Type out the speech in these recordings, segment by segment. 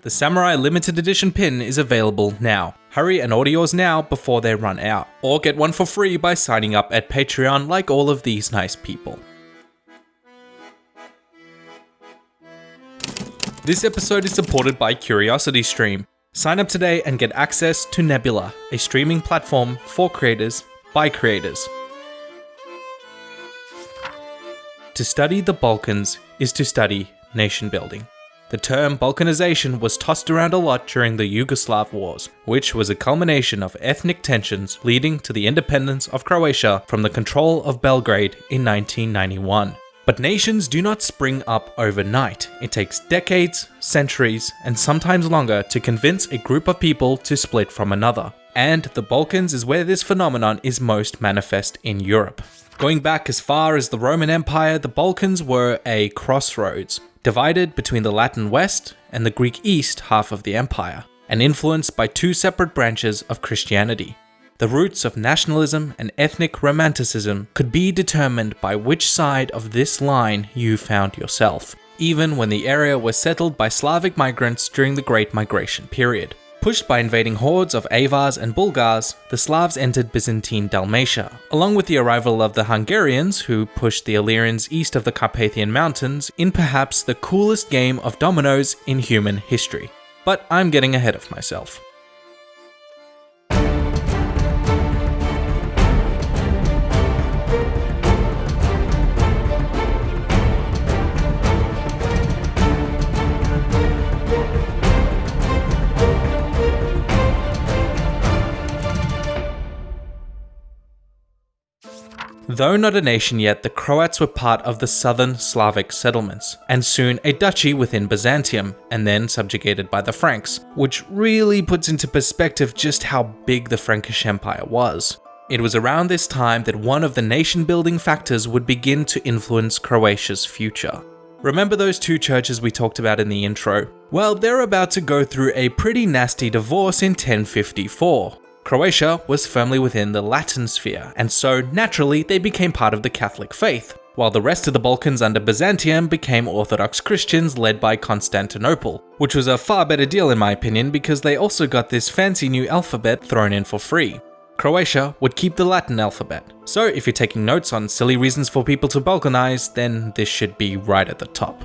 The Samurai limited edition pin is available now. Hurry and order yours now before they run out, or get one for free by signing up at Patreon like all of these nice people. This episode is supported by CuriosityStream. Sign up today and get access to Nebula, a streaming platform for creators by creators. To study the Balkans is to study nation building. The term Balkanization was tossed around a lot during the Yugoslav Wars, which was a culmination of ethnic tensions leading to the independence of Croatia from the control of Belgrade in 1991. But nations do not spring up overnight. It takes decades, centuries, and sometimes longer to convince a group of people to split from another. And the Balkans is where this phenomenon is most manifest in Europe. Going back as far as the Roman Empire, the Balkans were a crossroads, divided between the Latin West and the Greek East half of the empire, and influenced by two separate branches of Christianity. The roots of nationalism and ethnic romanticism could be determined by which side of this line you found yourself, even when the area was settled by Slavic migrants during the Great Migration period. Pushed by invading hordes of Avars and Bulgars, the Slavs entered Byzantine Dalmatia, along with the arrival of the Hungarians, who pushed the Illyrians east of the Carpathian Mountains in perhaps the coolest game of dominoes in human history. But I'm getting ahead of myself. Though not a nation yet, the Croats were part of the southern Slavic settlements, and soon a duchy within Byzantium, and then subjugated by the Franks, which really puts into perspective just how big the Frankish Empire was. It was around this time that one of the nation building factors would begin to influence Croatia's future. Remember those two churches we talked about in the intro? Well, they're about to go through a pretty nasty divorce in 1054. Croatia was firmly within the Latin sphere, and so naturally they became part of the Catholic faith, while the rest of the Balkans under Byzantium became Orthodox Christians led by Constantinople, which was a far better deal in my opinion because they also got this fancy new alphabet thrown in for free. Croatia would keep the Latin alphabet, so if you're taking notes on silly reasons for people to Balkanize, then this should be right at the top.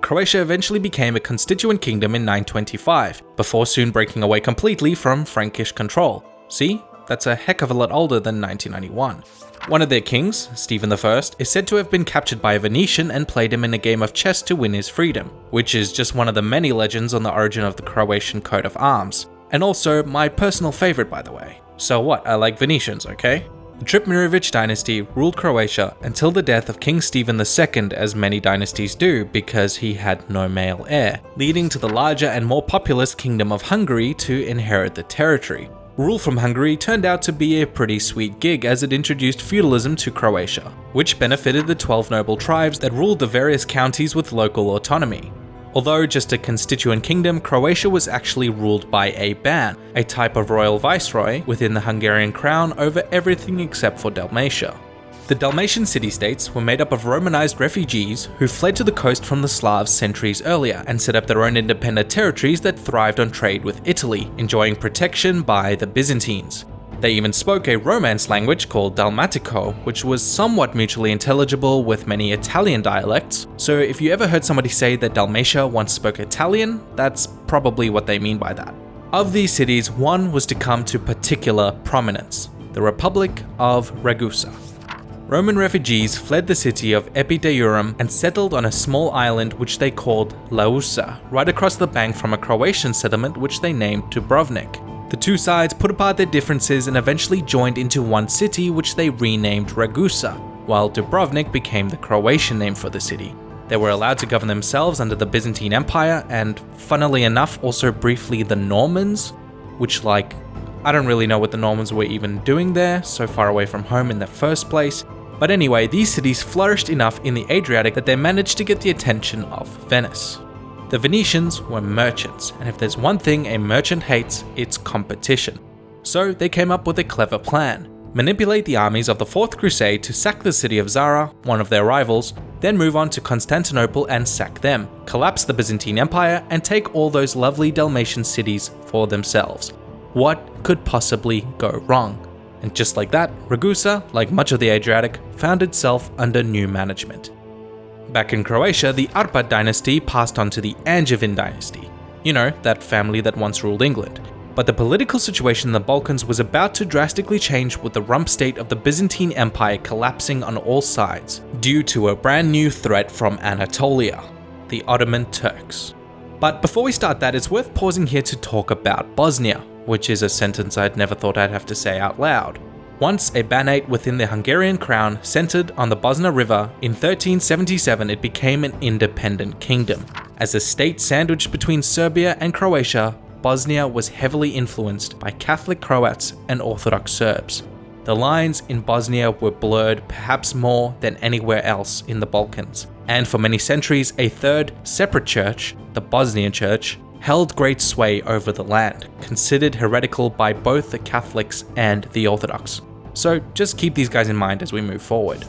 Croatia eventually became a constituent kingdom in 925, before soon breaking away completely from Frankish control, See? That's a heck of a lot older than 1991. One of their kings, Stephen I, is said to have been captured by a Venetian and played him in a game of chess to win his freedom, which is just one of the many legends on the origin of the Croatian coat of arms. And also my personal favourite by the way. So what, I like Venetians, okay? The Trpimirovic dynasty ruled Croatia until the death of King Stephen II as many dynasties do because he had no male heir, leading to the larger and more populous Kingdom of Hungary to inherit the territory. Rule from Hungary turned out to be a pretty sweet gig as it introduced feudalism to Croatia, which benefited the 12 noble tribes that ruled the various counties with local autonomy. Although just a constituent kingdom, Croatia was actually ruled by a ban, a type of royal viceroy within the Hungarian crown over everything except for Dalmatia. The Dalmatian city-states were made up of Romanized refugees who fled to the coast from the Slavs centuries earlier and set up their own independent territories that thrived on trade with Italy, enjoying protection by the Byzantines. They even spoke a Romance language called Dalmatico, which was somewhat mutually intelligible with many Italian dialects, so if you ever heard somebody say that Dalmatia once spoke Italian, that's probably what they mean by that. Of these cities, one was to come to particular prominence, the Republic of Ragusa. Roman refugees fled the city of Epidaurum and settled on a small island which they called Lausa, right across the bank from a Croatian settlement which they named Dubrovnik. The two sides put apart their differences and eventually joined into one city which they renamed Ragusa, while Dubrovnik became the Croatian name for the city. They were allowed to govern themselves under the Byzantine Empire and, funnily enough, also briefly the Normans, which like, I don't really know what the Normans were even doing there, so far away from home in the first place, but anyway, these cities flourished enough in the Adriatic that they managed to get the attention of Venice. The Venetians were merchants, and if there's one thing a merchant hates, it's competition. So they came up with a clever plan. manipulate the armies of the Fourth Crusade to sack the city of Zara, one of their rivals, then move on to Constantinople and sack them, collapse the Byzantine Empire, and take all those lovely Dalmatian cities for themselves. What could possibly go wrong? And just like that, Ragusa, like much of the Adriatic, found itself under new management. Back in Croatia, the Arpad dynasty passed on to the Angevin dynasty. You know, that family that once ruled England. But the political situation in the Balkans was about to drastically change with the rump state of the Byzantine Empire collapsing on all sides, due to a brand new threat from Anatolia, the Ottoman Turks. But before we start that, it's worth pausing here to talk about Bosnia, which is a sentence I'd never thought I'd have to say out loud. Once a banate within the Hungarian crown centered on the Bosna River, in 1377 it became an independent kingdom. As a state sandwiched between Serbia and Croatia, Bosnia was heavily influenced by Catholic Croats and Orthodox Serbs. The lines in Bosnia were blurred perhaps more than anywhere else in the Balkans, and for many centuries a third, separate church, the Bosnian Church, held great sway over the land, considered heretical by both the Catholics and the Orthodox. So just keep these guys in mind as we move forward.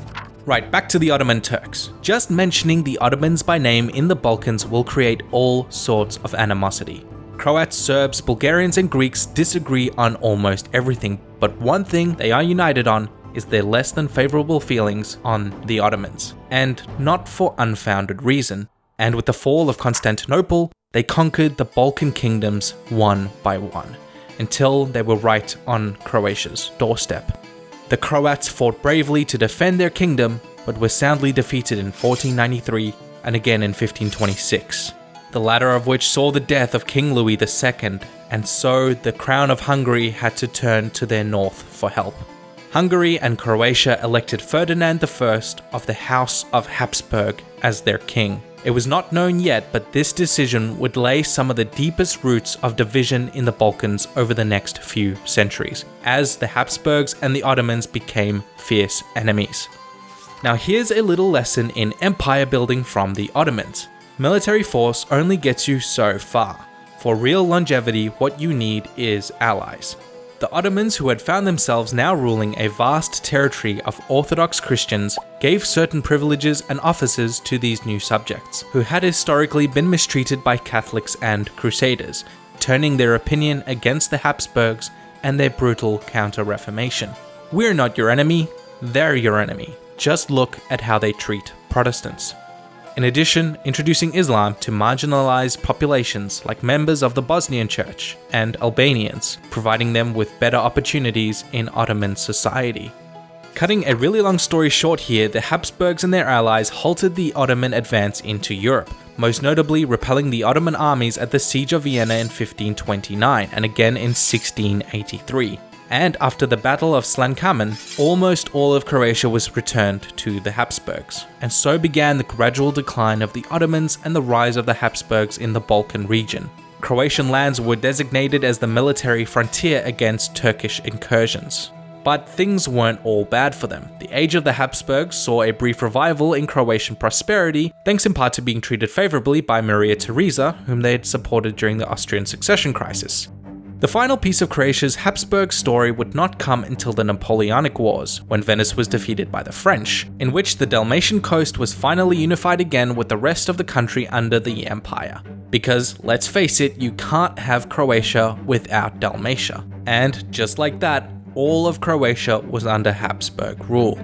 Right, back to the Ottoman Turks. Just mentioning the Ottomans by name in the Balkans will create all sorts of animosity. Croats, Serbs, Bulgarians, and Greeks disagree on almost everything, but one thing they are united on is their less than favourable feelings on the Ottomans, and not for unfounded reason. And with the fall of Constantinople, they conquered the Balkan kingdoms one by one, until they were right on Croatia's doorstep. The Croats fought bravely to defend their kingdom, but were soundly defeated in 1493 and again in 1526 the latter of which saw the death of King Louis II, and so the crown of Hungary had to turn to their north for help. Hungary and Croatia elected Ferdinand I of the House of Habsburg as their king. It was not known yet, but this decision would lay some of the deepest roots of division in the Balkans over the next few centuries, as the Habsburgs and the Ottomans became fierce enemies. Now here's a little lesson in empire building from the Ottomans military force only gets you so far. For real longevity, what you need is allies. The Ottomans, who had found themselves now ruling a vast territory of Orthodox Christians, gave certain privileges and offices to these new subjects, who had historically been mistreated by Catholics and Crusaders, turning their opinion against the Habsburgs and their brutal counter-reformation. We're not your enemy, they're your enemy. Just look at how they treat Protestants. In addition, introducing Islam to marginalized populations like members of the Bosnian Church and Albanians, providing them with better opportunities in Ottoman society. Cutting a really long story short here, the Habsburgs and their allies halted the Ottoman advance into Europe, most notably repelling the Ottoman armies at the Siege of Vienna in 1529 and again in 1683 and after the Battle of Slankamen, almost all of Croatia was returned to the Habsburgs, and so began the gradual decline of the Ottomans and the rise of the Habsburgs in the Balkan region. Croatian lands were designated as the military frontier against Turkish incursions. But things weren't all bad for them. The age of the Habsburgs saw a brief revival in Croatian prosperity, thanks in part to being treated favourably by Maria Theresa, whom they had supported during the Austrian succession crisis. The final piece of Croatia's Habsburg story would not come until the Napoleonic Wars, when Venice was defeated by the French, in which the Dalmatian coast was finally unified again with the rest of the country under the empire. Because, let's face it, you can't have Croatia without Dalmatia. And just like that, all of Croatia was under Habsburg rule.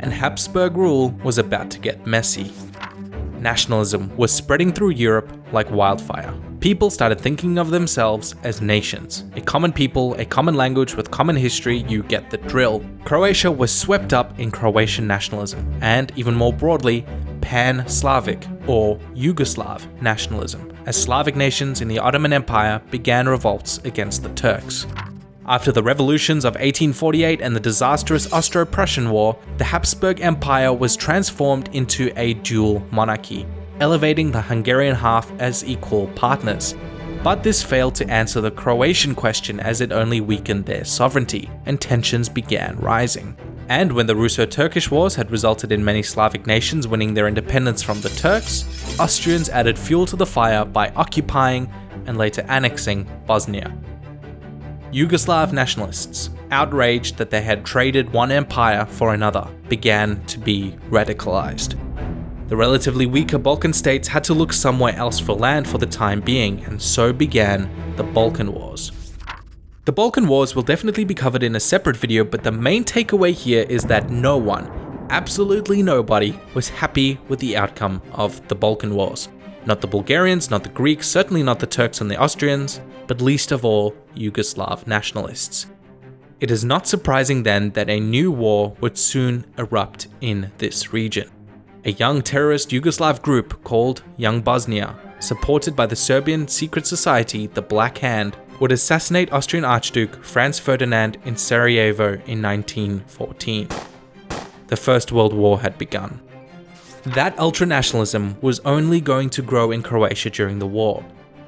And Habsburg rule was about to get messy. Nationalism was spreading through Europe like wildfire people started thinking of themselves as nations. A common people, a common language with common history, you get the drill. Croatia was swept up in Croatian nationalism, and even more broadly, Pan-Slavic or Yugoslav nationalism, as Slavic nations in the Ottoman Empire began revolts against the Turks. After the revolutions of 1848 and the disastrous Austro-Prussian War, the Habsburg Empire was transformed into a dual monarchy, elevating the Hungarian half as equal partners. But this failed to answer the Croatian question as it only weakened their sovereignty, and tensions began rising. And when the Russo-Turkish Wars had resulted in many Slavic nations winning their independence from the Turks, Austrians added fuel to the fire by occupying and later annexing Bosnia. Yugoslav nationalists, outraged that they had traded one empire for another, began to be radicalized. The relatively weaker Balkan states had to look somewhere else for land for the time being, and so began the Balkan Wars. The Balkan Wars will definitely be covered in a separate video, but the main takeaway here is that no one, absolutely nobody, was happy with the outcome of the Balkan Wars. Not the Bulgarians, not the Greeks, certainly not the Turks and the Austrians, but least of all, Yugoslav nationalists. It is not surprising then that a new war would soon erupt in this region. A young terrorist Yugoslav group called Young Bosnia, supported by the Serbian secret society the Black Hand, would assassinate Austrian Archduke Franz Ferdinand in Sarajevo in 1914. The First World War had begun. That ultranationalism was only going to grow in Croatia during the war.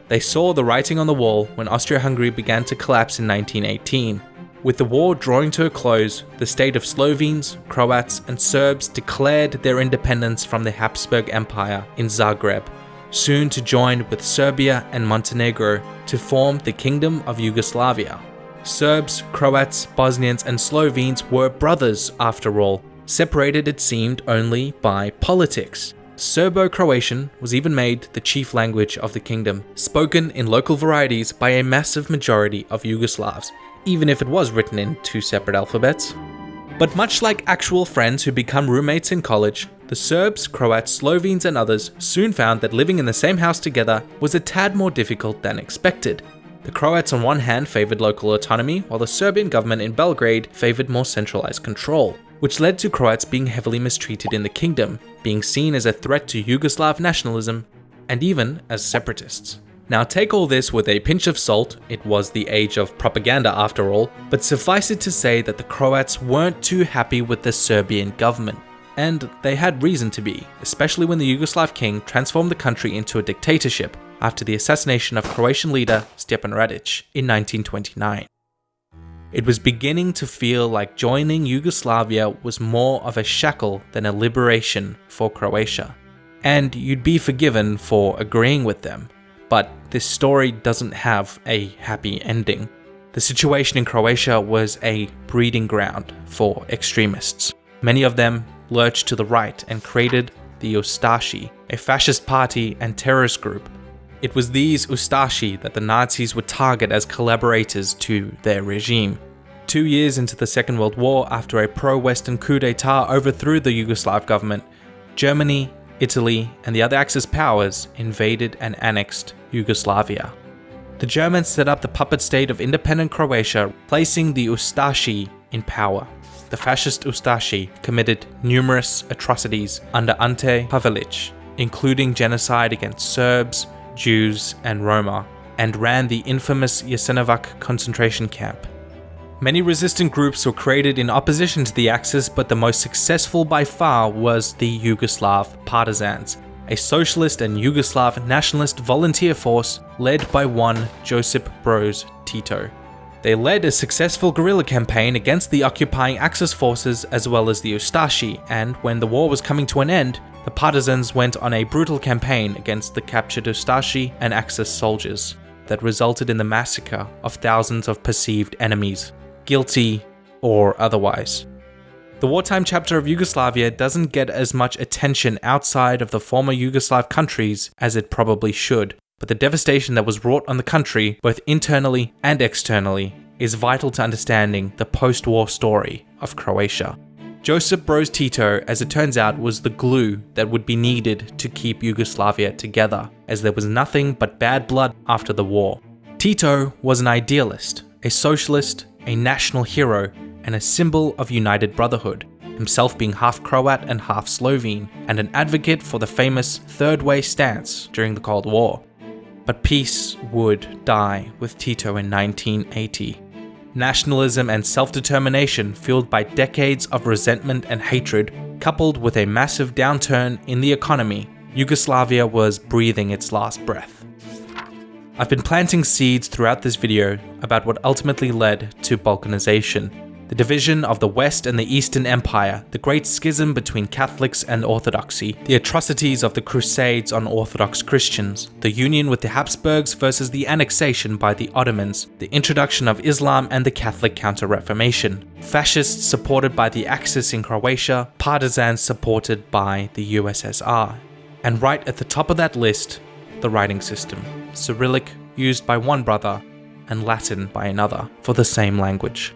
They saw the writing on the wall when Austria-Hungary began to collapse in 1918. With the war drawing to a close, the state of Slovenes, Croats and Serbs declared their independence from the Habsburg Empire in Zagreb, soon to join with Serbia and Montenegro to form the Kingdom of Yugoslavia. Serbs, Croats, Bosnians and Slovenes were brothers after all, separated it seemed only by politics. Serbo-Croatian was even made the chief language of the kingdom, spoken in local varieties by a massive majority of Yugoslavs, even if it was written in two separate alphabets. But much like actual friends who become roommates in college, the Serbs, Croats, Slovenes and others soon found that living in the same house together was a tad more difficult than expected. The Croats on one hand favoured local autonomy, while the Serbian government in Belgrade favoured more centralised control which led to Croats being heavily mistreated in the kingdom, being seen as a threat to Yugoslav nationalism, and even as separatists. Now take all this with a pinch of salt, it was the age of propaganda after all, but suffice it to say that the Croats weren't too happy with the Serbian government. And they had reason to be, especially when the Yugoslav king transformed the country into a dictatorship after the assassination of Croatian leader Stjepan Radic in 1929. It was beginning to feel like joining Yugoslavia was more of a shackle than a liberation for Croatia. And you'd be forgiven for agreeing with them. But this story doesn't have a happy ending. The situation in Croatia was a breeding ground for extremists. Many of them lurched to the right and created the Ustashi, a fascist party and terrorist group it was these Ustashi that the Nazis would target as collaborators to their regime. Two years into the Second World War, after a pro-Western coup d'etat overthrew the Yugoslav government, Germany, Italy, and the other Axis powers invaded and annexed Yugoslavia. The Germans set up the puppet state of independent Croatia, placing the Ustashi in power. The fascist Ustashi committed numerous atrocities under Ante Pavelic, including genocide against Serbs, Jews, and Roma, and ran the infamous Jasenovac concentration camp. Many resistant groups were created in opposition to the Axis, but the most successful by far was the Yugoslav Partisans, a socialist and Yugoslav nationalist volunteer force led by one Josip Broz Tito. They led a successful guerrilla campaign against the occupying Axis forces as well as the Ustashi, and when the war was coming to an end, the partisans went on a brutal campaign against the captured Ustashi and Axis soldiers that resulted in the massacre of thousands of perceived enemies, guilty or otherwise. The wartime chapter of Yugoslavia doesn't get as much attention outside of the former Yugoslav countries as it probably should, but the devastation that was wrought on the country, both internally and externally, is vital to understanding the post-war story of Croatia. Josip Broz Tito, as it turns out, was the glue that would be needed to keep Yugoslavia together, as there was nothing but bad blood after the war. Tito was an idealist, a socialist, a national hero, and a symbol of united brotherhood, himself being half Croat and half Slovene, and an advocate for the famous Third Way stance during the Cold War. But peace would die with Tito in 1980 nationalism and self-determination fueled by decades of resentment and hatred, coupled with a massive downturn in the economy, Yugoslavia was breathing its last breath. I've been planting seeds throughout this video about what ultimately led to balkanization, the division of the West and the Eastern Empire, the great schism between Catholics and Orthodoxy, the atrocities of the Crusades on Orthodox Christians, the union with the Habsburgs versus the annexation by the Ottomans, the introduction of Islam and the Catholic Counter-Reformation, fascists supported by the Axis in Croatia, partisans supported by the USSR. And right at the top of that list, the writing system, Cyrillic used by one brother and Latin by another for the same language.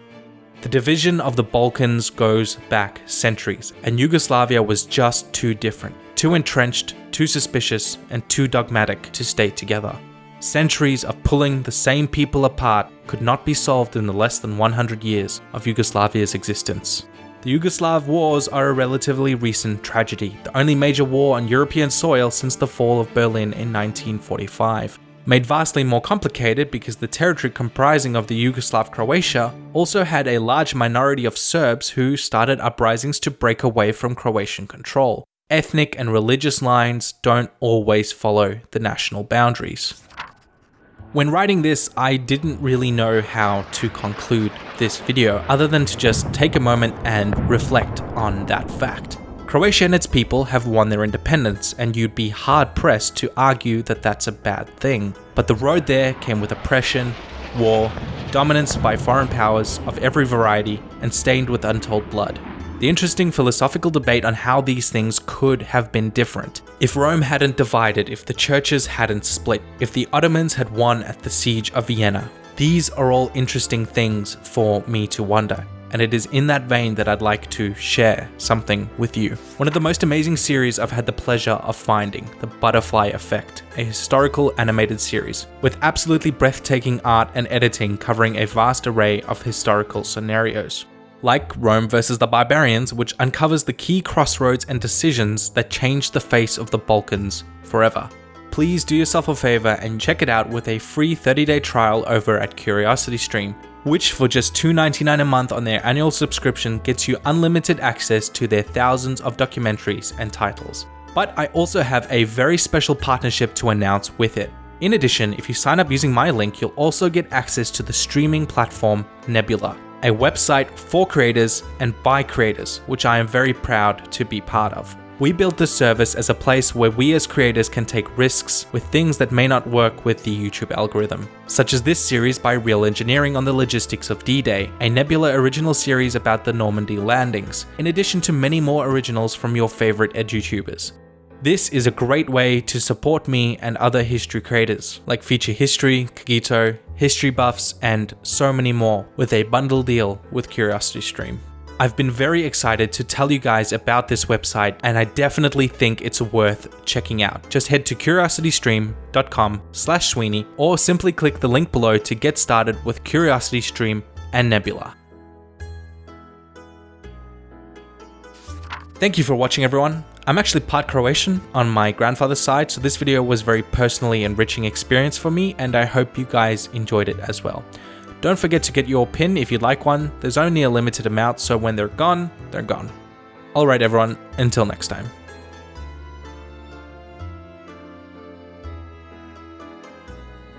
The division of the Balkans goes back centuries, and Yugoslavia was just too different, too entrenched, too suspicious, and too dogmatic to stay together. Centuries of pulling the same people apart could not be solved in the less than 100 years of Yugoslavia's existence. The Yugoslav wars are a relatively recent tragedy, the only major war on European soil since the fall of Berlin in 1945 made vastly more complicated because the territory comprising of the Yugoslav Croatia also had a large minority of Serbs who started uprisings to break away from Croatian control. Ethnic and religious lines don't always follow the national boundaries. When writing this, I didn't really know how to conclude this video other than to just take a moment and reflect on that fact. Croatia and its people have won their independence, and you'd be hard pressed to argue that that's a bad thing. But the road there came with oppression, war, dominance by foreign powers of every variety, and stained with untold blood. The interesting philosophical debate on how these things could have been different. If Rome hadn't divided, if the churches hadn't split, if the Ottomans had won at the siege of Vienna. These are all interesting things for me to wonder and it is in that vein that I'd like to share something with you. One of the most amazing series I've had the pleasure of finding, The Butterfly Effect, a historical animated series with absolutely breathtaking art and editing covering a vast array of historical scenarios. Like Rome versus the Barbarians, which uncovers the key crossroads and decisions that changed the face of the Balkans forever please do yourself a favor and check it out with a free 30 day trial over at CuriosityStream which for just $2.99 a month on their annual subscription gets you unlimited access to their thousands of documentaries and titles. But I also have a very special partnership to announce with it. In addition, if you sign up using my link, you'll also get access to the streaming platform Nebula, a website for creators and by creators, which I am very proud to be part of. We built this service as a place where we as creators can take risks with things that may not work with the YouTube algorithm, such as this series by Real Engineering on the logistics of D-Day, a Nebula original series about the Normandy landings, in addition to many more originals from your favorite edutubers. This is a great way to support me and other history creators, like Feature History, Cogito, History Buffs, and so many more, with a bundle deal with CuriosityStream. I've been very excited to tell you guys about this website and I definitely think it's worth checking out. Just head to curiositystream.com slash Sweeney or simply click the link below to get started with CuriosityStream and Nebula. Thank you for watching everyone. I'm actually part Croatian on my grandfather's side, so this video was very personally enriching experience for me and I hope you guys enjoyed it as well. Don't forget to get your pin if you'd like one, there's only a limited amount so when they're gone, they're gone. Alright everyone, until next time.